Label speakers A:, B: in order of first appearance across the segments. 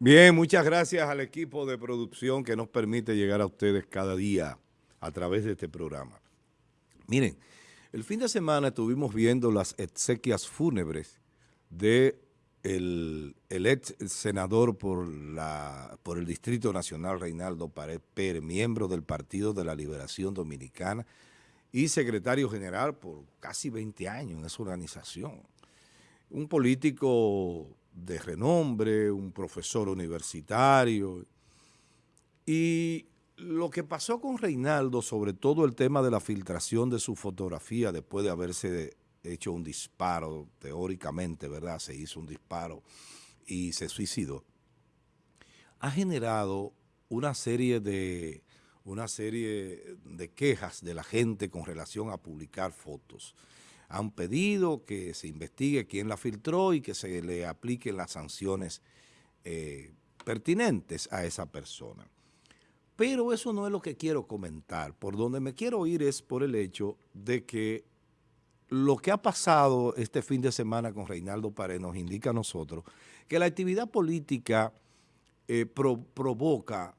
A: Bien, muchas gracias al equipo de producción que nos permite llegar a ustedes cada día a través de este programa. Miren, el fin de semana estuvimos viendo las exequias fúnebres de el, ex senador por, la, por el Distrito Nacional, Reinaldo Pared Pérez, miembro del Partido de la Liberación Dominicana y secretario general por casi 20 años en esa organización. Un político de renombre, un profesor universitario. Y lo que pasó con Reinaldo, sobre todo el tema de la filtración de su fotografía después de haberse hecho un disparo, teóricamente, ¿verdad? Se hizo un disparo y se suicidó. Ha generado una serie de una serie de quejas de la gente con relación a publicar fotos han pedido que se investigue quién la filtró y que se le apliquen las sanciones eh, pertinentes a esa persona. Pero eso no es lo que quiero comentar. Por donde me quiero ir es por el hecho de que lo que ha pasado este fin de semana con Reinaldo Pared nos indica a nosotros que la actividad política eh, provoca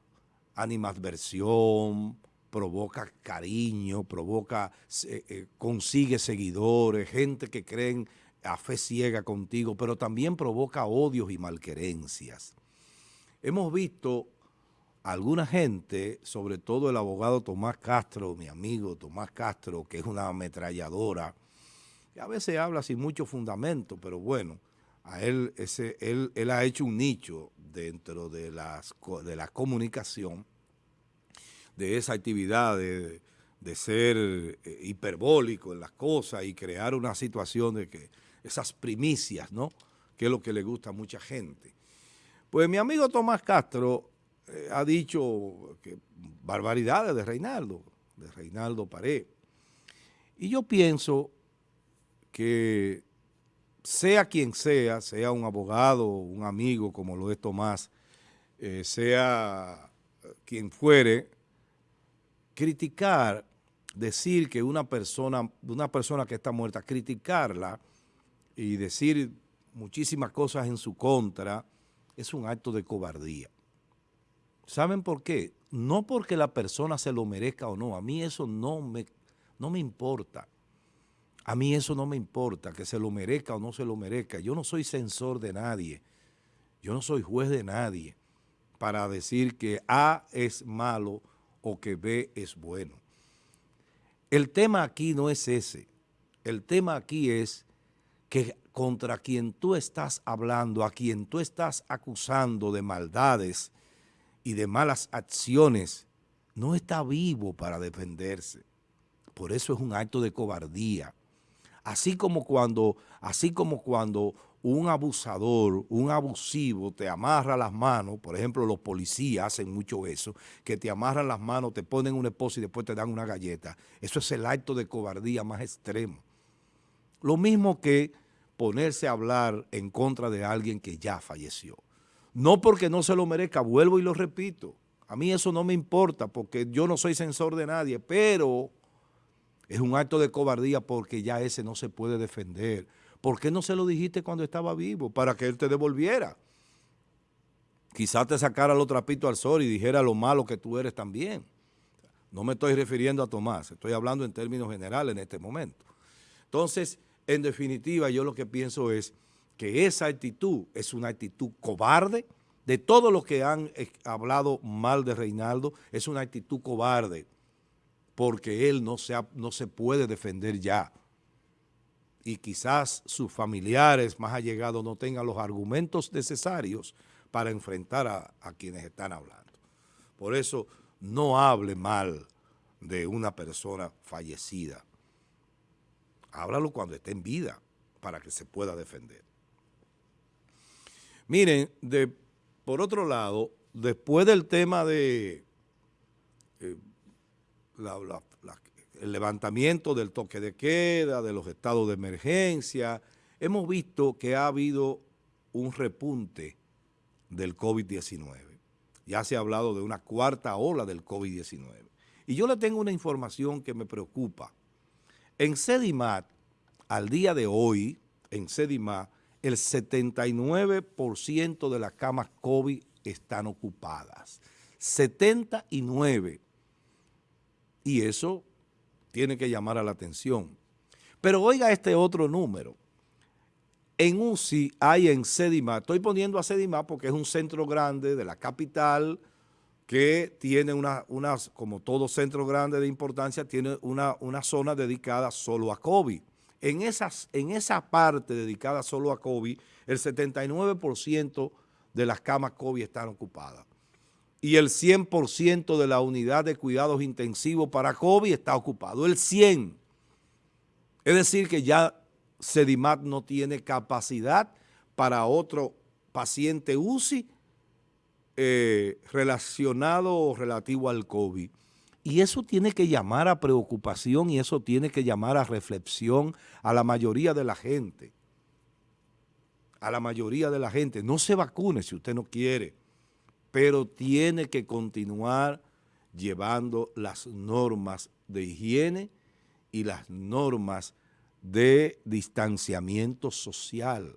A: animadversión, provoca cariño, provoca, eh, consigue seguidores, gente que creen a fe ciega contigo, pero también provoca odios y malquerencias. Hemos visto alguna gente, sobre todo el abogado Tomás Castro, mi amigo Tomás Castro, que es una ametralladora, que a veces habla sin mucho fundamento, pero bueno, a él, ese, él, él ha hecho un nicho dentro de, las, de la comunicación de esa actividad de, ser eh, hiperbólico en las cosas y crear una situación de que esas primicias, ¿no? Que es lo que le gusta a mucha gente. Pues mi amigo Tomás Castro eh, ha dicho que barbaridades de Reinaldo, de Reinaldo Pared. Y yo pienso que sea quien sea, sea un abogado, un amigo como lo es Tomás, eh, sea quien fuere, criticar, decir que una persona, una persona que está muerta, criticarla y decir muchísimas cosas en su contra, es un acto de cobardía. ¿Saben por qué? No porque la persona se lo merezca o no, a mí eso no me, no me importa. A mí eso no me importa, que se lo merezca o no se lo merezca. Yo no soy censor de nadie, yo no soy juez de nadie para decir que A es malo o que B es bueno. El tema aquí no es ese. El tema aquí es que contra quien tú estás hablando, a quien tú estás acusando de maldades y de malas acciones, no está vivo para defenderse. Por eso es un acto de cobardía. Así como cuando, así como cuando un abusador, un abusivo te amarra las manos, por ejemplo los policías hacen mucho eso, que te amarran las manos, te ponen una esposa y después te dan una galleta. Eso es el acto de cobardía más extremo. Lo mismo que ponerse a hablar en contra de alguien que ya falleció. No porque no se lo merezca, vuelvo y lo repito. A mí eso no me importa porque yo no soy censor de nadie, pero es un acto de cobardía porque ya ese no se puede defender ¿Por qué no se lo dijiste cuando estaba vivo? Para que él te devolviera. Quizás te sacara los trapitos al sol y dijera lo malo que tú eres también. No me estoy refiriendo a Tomás, estoy hablando en términos generales en este momento. Entonces, en definitiva, yo lo que pienso es que esa actitud es una actitud cobarde, de todos los que han hablado mal de Reinaldo, es una actitud cobarde, porque él no se, no se puede defender ya y quizás sus familiares más allegados no tengan los argumentos necesarios para enfrentar a, quienes están hablando. Por eso no hable mal de una persona fallecida. Háblalo cuando esté en vida para que se pueda defender. Miren, de, por otro lado, después del tema de eh, la, el levantamiento del toque de queda, de los estados de emergencia, hemos visto que ha habido un repunte del COVID-19. Ya se ha hablado de una cuarta ola del COVID-19. Y yo le tengo una información que me preocupa. En Sedimat, al día de hoy, en Sedimat, el 79% de las camas COVID están ocupadas. 79. Y eso tiene que llamar a la atención. Pero oiga este otro número. En UCI hay en Sedima, estoy poniendo a Sedima porque es un centro grande de la capital que tiene una, como todo centro grande de importancia, tiene una, una zona dedicada solo a COVID. En, esas, en esa parte dedicada solo a COVID, el 79% de las camas COVID están ocupadas. Y el 100% de la unidad de cuidados intensivos para COVID está ocupado. El 100%. Es decir, que ya Sedimat no tiene capacidad para otro paciente UCI eh, relacionado o relativo al COVID. Y eso tiene que llamar a preocupación y eso tiene que llamar a reflexión a la mayoría de la gente. A la mayoría de la gente. No se vacune si usted no quiere, pero tiene que continuar llevando las normas de higiene y las normas de distanciamiento social,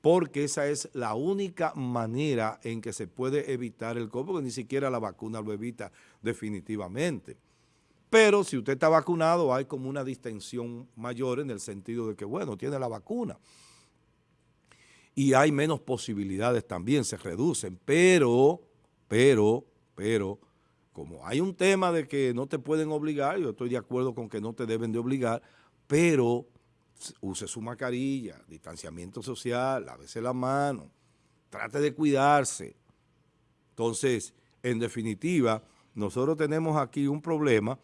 A: porque esa es la única manera en que se puede evitar el COVID, porque ni siquiera la vacuna lo evita definitivamente. Pero si usted está vacunado, hay como una distensión mayor en el sentido de que, bueno, tiene la vacuna. Y hay menos posibilidades también, se reducen, pero, pero, pero, como hay un tema de que no te pueden obligar, yo estoy de acuerdo con que no te deben de obligar, pero use su mascarilla, distanciamiento social, lávese la mano, trate de cuidarse. Entonces, en definitiva, nosotros tenemos aquí un problema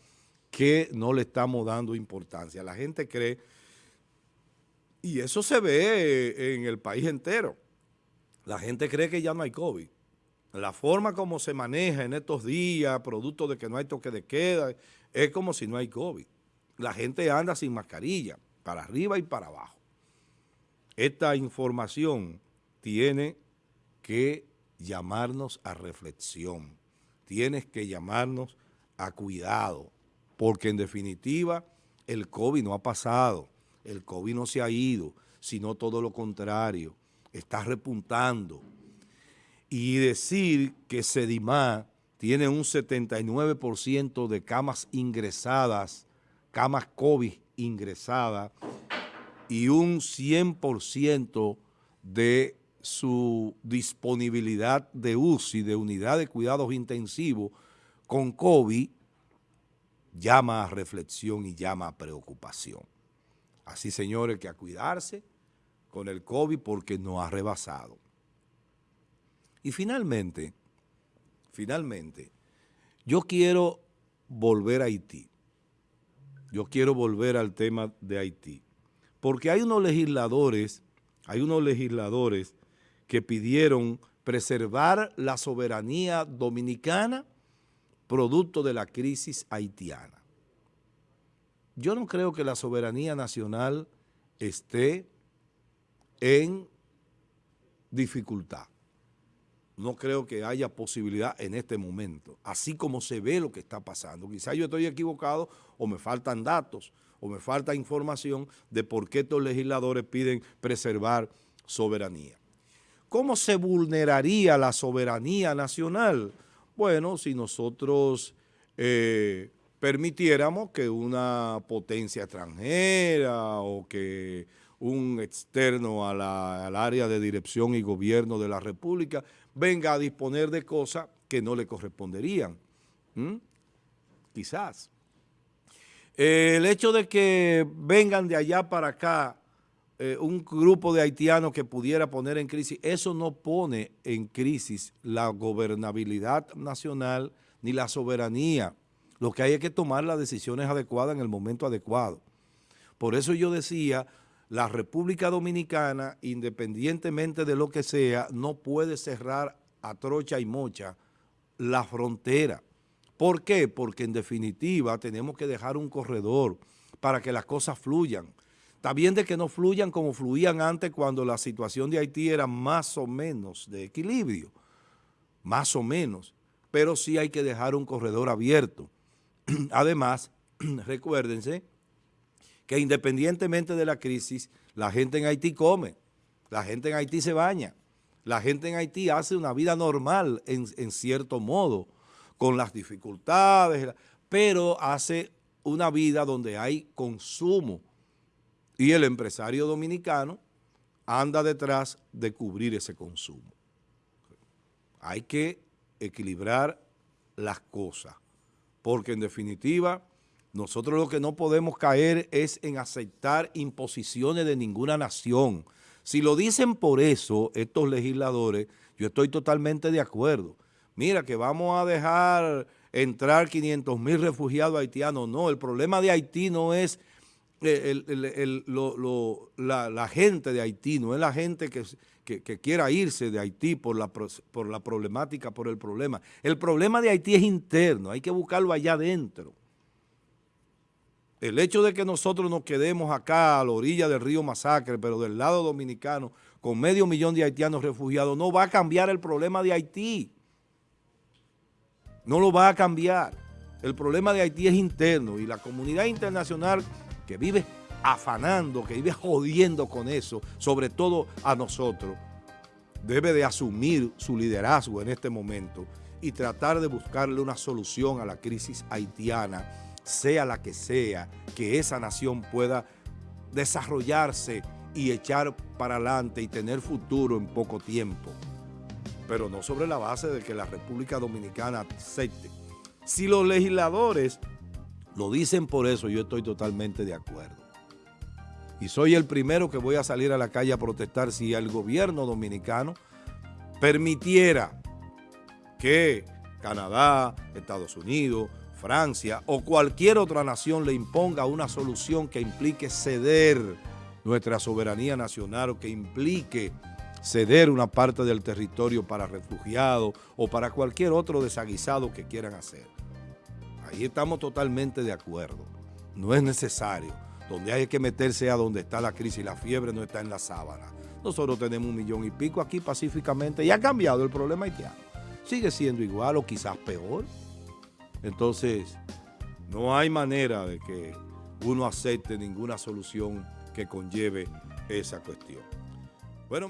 A: que no le estamos dando importancia. La gente cree, y eso se ve en el país entero, la gente cree que ya no hay COVID la forma como se maneja en estos días, producto de que no hay toque de queda, es como si no hay COVID. La gente anda sin mascarilla, para arriba y para abajo. Esta información tiene que llamarnos a reflexión, tienes que llamarnos a cuidado, porque en definitiva el COVID no ha pasado, el COVID no se ha ido, sino todo lo contrario, está repuntando, y decir que Sedimá tiene un 79% de camas ingresadas, camas COVID ingresadas, y un 100% de su disponibilidad de UCI, de unidad de cuidados intensivos con COVID, llama a reflexión y llama a preocupación. Así, señores, que a cuidarse con el COVID porque no ha rebasado. Y finalmente, finalmente, yo quiero volver a Haití. Yo quiero volver al tema de Haití. Porque hay unos legisladores, hay unos legisladores que pidieron preservar la soberanía dominicana producto de la crisis haitiana. Yo no creo que la soberanía nacional esté en dificultad no creo que haya posibilidad en este momento, así como se ve lo que está pasando. Quizás yo estoy equivocado o me faltan datos o me falta información de por qué estos legisladores piden preservar soberanía. ¿Cómo se vulneraría la soberanía nacional? Bueno, si nosotros eh, permitiéramos que una potencia extranjera o que un externo al área de dirección y gobierno de la República venga a disponer de cosas que no le corresponderían. Quizás. el hecho de que vengan de allá para acá eh, un grupo de haitianos que pudiera poner en crisis, eso no pone en crisis la gobernabilidad nacional ni la soberanía. Lo que hay es que tomar las decisiones adecuadas en el momento adecuado. Por eso yo decía la República Dominicana, independientemente de lo que sea, no puede cerrar a trocha y mocha la frontera. ¿Por qué? Porque en definitiva tenemos que dejar un corredor para que las cosas fluyan. Está bien de que no fluyan como fluían antes cuando la situación de Haití era más o menos de equilibrio, más o menos, pero sí hay que dejar un corredor abierto. Además, recuérdense que independientemente de la crisis, la gente en Haití come, la gente en Haití se baña, La gente en Haití hace una vida normal en, cierto modo, con las dificultades, pero hace una vida donde hay consumo y el empresario dominicano anda detrás de cubrir ese consumo. Hay que equilibrar las cosas, porque en definitiva nosotros lo que no podemos caer es en aceptar imposiciones de ninguna nación. Si lo dicen por eso estos legisladores, yo estoy totalmente de acuerdo. Mira que vamos a dejar entrar 500 mil refugiados haitianos. No, el problema de Haití no es la, gente de Haití, no es la gente que, quiera irse de Haití por la, por la problemática, por el problema. El problema de Haití es interno, hay que buscarlo allá adentro. El hecho de que nosotros nos quedemos acá a la orilla del río Masacre, pero del lado dominicano, con medio millón de haitianos refugiados, no va a cambiar el problema de Haití. No lo va a cambiar. El problema de Haití es interno y la comunidad internacional que vive afanando, que vive jodiendo con eso, sobre todo a nosotros, debe de asumir su liderazgo en este momento y tratar de buscarle una solución a la crisis haitiana, sea la que sea, que esa nación pueda desarrollarse y echar para adelante y tener futuro en poco tiempo, pero no sobre la base de que la República Dominicana acepte. Si los legisladores lo dicen por eso, yo estoy totalmente de acuerdo. Y soy el primero que voy a salir a la calle a protestar si el gobierno dominicano permitiera que Canadá, Estados Unidos, Francia o cualquier otra nación le imponga una solución que implique ceder nuestra soberanía nacional o que implique ceder una parte del territorio para refugiados o para cualquier otro desaguisado que quieran hacer. Ahí estamos totalmente de acuerdo. No es necesario. Donde hay que meterse a donde está la crisis, la fiebre no está en la sábana. Nosotros tenemos un millón y pico aquí pacíficamente y ha cambiado el problema haitiano. Sigue siendo igual o quizás peor. Entonces, no hay manera de que uno acepte ninguna solución que conlleve esa cuestión. Bueno,